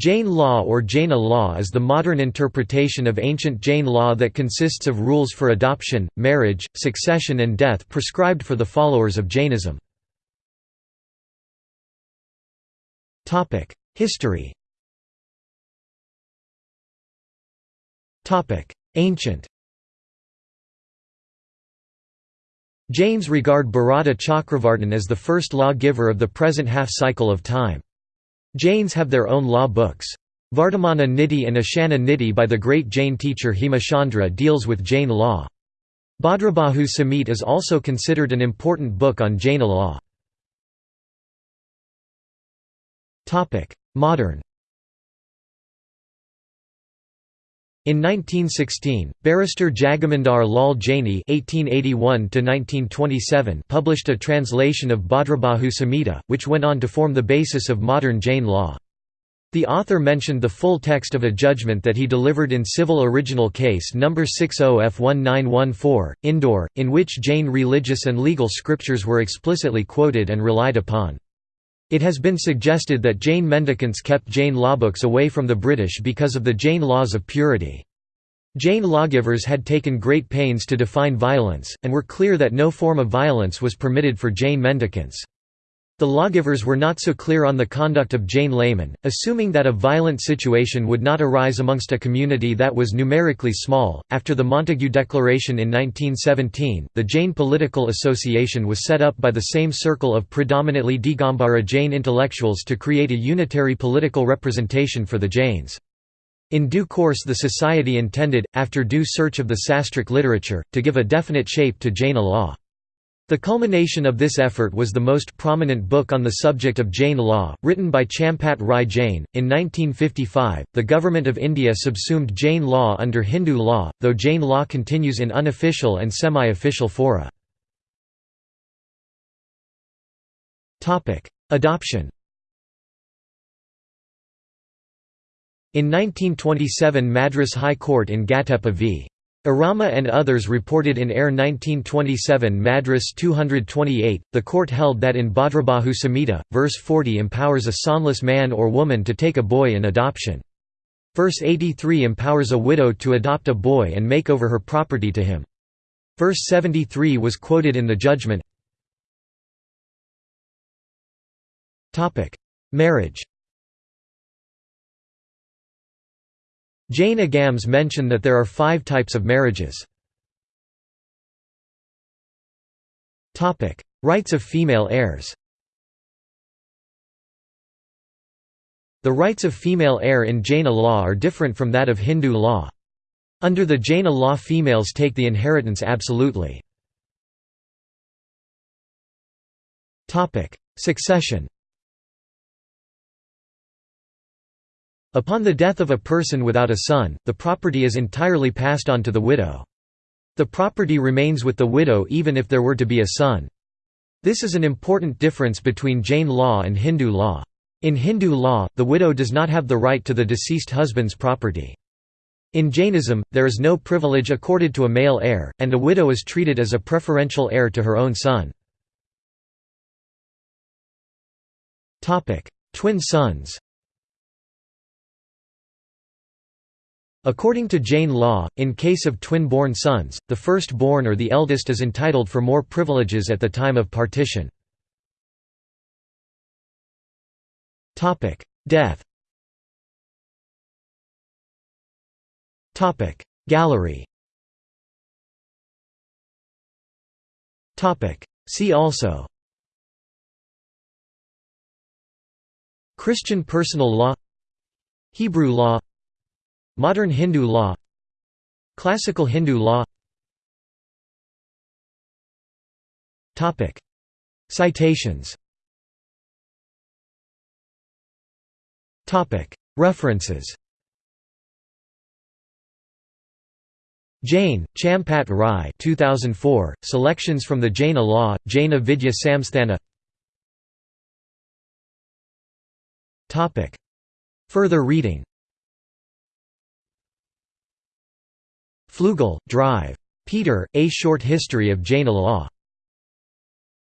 Jain law or Jaina law is the modern interpretation of ancient Jain law that consists of rules for adoption, marriage, succession and death prescribed for the followers of Jainism. History Ancient Jains regard Bharata Chakravartin as the first law-giver of the present half-cycle of time. Jains have their own law books. Vardhamana Nidhi and Ashana Nidhi by the great Jain teacher Hemachandra deals with Jain law. Bhadrabahu Samhita is also considered an important book on Jaina law. Modern In 1916, barrister Jagamandar Lal Jaini (1881–1927) published a translation of Bhadrabahu Samhita, which went on to form the basis of modern Jain law. The author mentioned the full text of a judgment that he delivered in Civil Original Case No. 60F1914, Indore, in which Jain religious and legal scriptures were explicitly quoted and relied upon. It has been suggested that Jain mendicants kept Jain lawbooks away from the British because of the Jain laws of purity. Jain lawgivers had taken great pains to define violence, and were clear that no form of violence was permitted for Jain mendicants. The lawgivers were not so clear on the conduct of Jain laymen, assuming that a violent situation would not arise amongst a community that was numerically small. After the Montagu Declaration in 1917, the Jain Political Association was set up by the same circle of predominantly Digambara Jain intellectuals to create a unitary political representation for the Jains. In due course the society intended, after due search of the sastric literature, to give a definite shape to Jaina law. The culmination of this effort was the most prominent book on the subject of Jain law, written by Champat Rai Jain. In 1955, the Government of India subsumed Jain law under Hindu law, though Jain law continues in unofficial and semi official fora. Adoption In 1927 Madras High Court in Gattepa v. Arama and others reported in Air 1927 Madras 228, the court held that in Bhadrabahu Samhita, verse 40 empowers a sonless man or woman to take a boy in adoption. Verse 83 empowers a widow to adopt a boy and make over her property to him. Verse 73 was quoted in the judgment. Marriage Jain Agams mention that there are five types of marriages. Rights of female heirs The rights of female heir in Jaina law are different from that of Hindu law. Under the Jaina law females take the inheritance absolutely. Succession Upon the death of a person without a son, the property is entirely passed on to the widow. The property remains with the widow even if there were to be a son. This is an important difference between Jain law and Hindu law. In Hindu law, the widow does not have the right to the deceased husband's property. In Jainism, there is no privilege accorded to a male heir, and a widow is treated as a preferential heir to her own son. Twin sons According to Jain law, in case of twin-born sons, the first-born or the eldest is entitled for more privileges at the time of partition. Death Gallery See also Christian personal law Hebrew law Modern Hindu law. Classical Hindu law. Citations. References. Jain, Champat Rai 2004, Selections from the Jaina Law, Jaina Vidya Samsthana. Further reading Flugel, Drive. Peter, A Short History of Jaina Law.